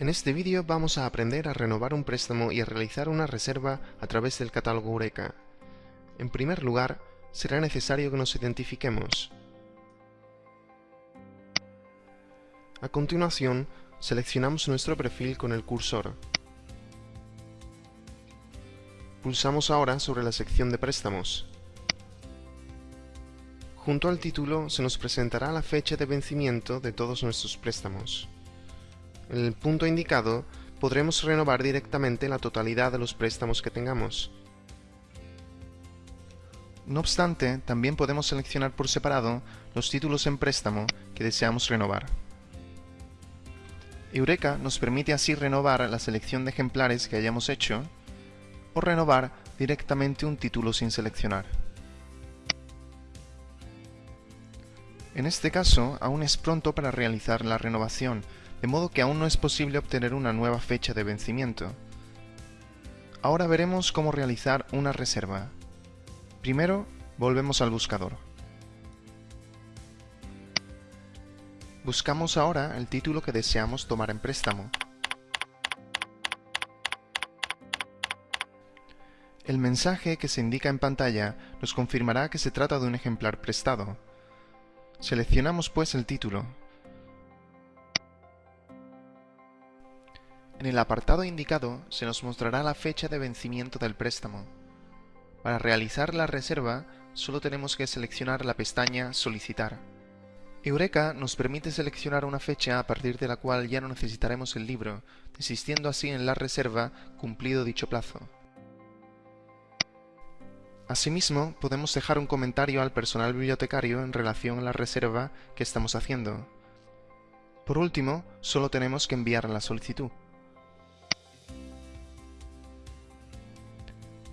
En este vídeo vamos a aprender a renovar un préstamo y a realizar una reserva a través del catálogo Eureka. En primer lugar, será necesario que nos identifiquemos. A continuación, seleccionamos nuestro perfil con el cursor. Pulsamos ahora sobre la sección de préstamos. Junto al título se nos presentará la fecha de vencimiento de todos nuestros préstamos. En el punto indicado podremos renovar directamente la totalidad de los préstamos que tengamos. No obstante, también podemos seleccionar por separado los títulos en préstamo que deseamos renovar. Eureka nos permite así renovar la selección de ejemplares que hayamos hecho o renovar directamente un título sin seleccionar. En este caso, aún es pronto para realizar la renovación, de modo que aún no es posible obtener una nueva fecha de vencimiento. Ahora veremos cómo realizar una reserva. Primero, volvemos al buscador. Buscamos ahora el título que deseamos tomar en préstamo. El mensaje que se indica en pantalla nos confirmará que se trata de un ejemplar prestado. Seleccionamos pues el título. En el apartado indicado se nos mostrará la fecha de vencimiento del préstamo. Para realizar la reserva solo tenemos que seleccionar la pestaña Solicitar. Eureka nos permite seleccionar una fecha a partir de la cual ya no necesitaremos el libro, desistiendo así en la reserva cumplido dicho plazo. Asimismo, podemos dejar un comentario al personal bibliotecario en relación a la reserva que estamos haciendo. Por último, solo tenemos que enviar la solicitud.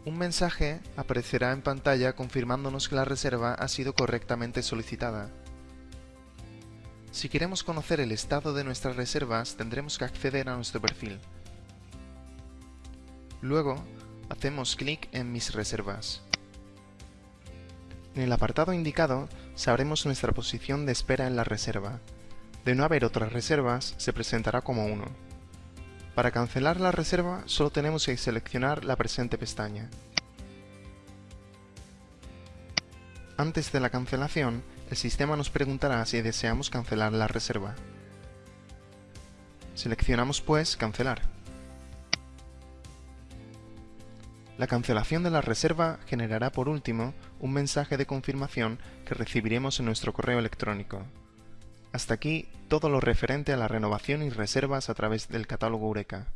Un mensaje aparecerá en pantalla confirmándonos que la reserva ha sido correctamente solicitada. Si queremos conocer el estado de nuestras reservas, tendremos que acceder a nuestro perfil. Luego, hacemos clic en Mis reservas. En el apartado indicado, sabremos nuestra posición de espera en la reserva. De no haber otras reservas, se presentará como 1. Para cancelar la reserva solo tenemos que seleccionar la presente pestaña. Antes de la cancelación, el sistema nos preguntará si deseamos cancelar la reserva. Seleccionamos pues Cancelar. La cancelación de la reserva generará por último un mensaje de confirmación que recibiremos en nuestro correo electrónico. Hasta aquí todo lo referente a la renovación y reservas a través del catálogo Eureka.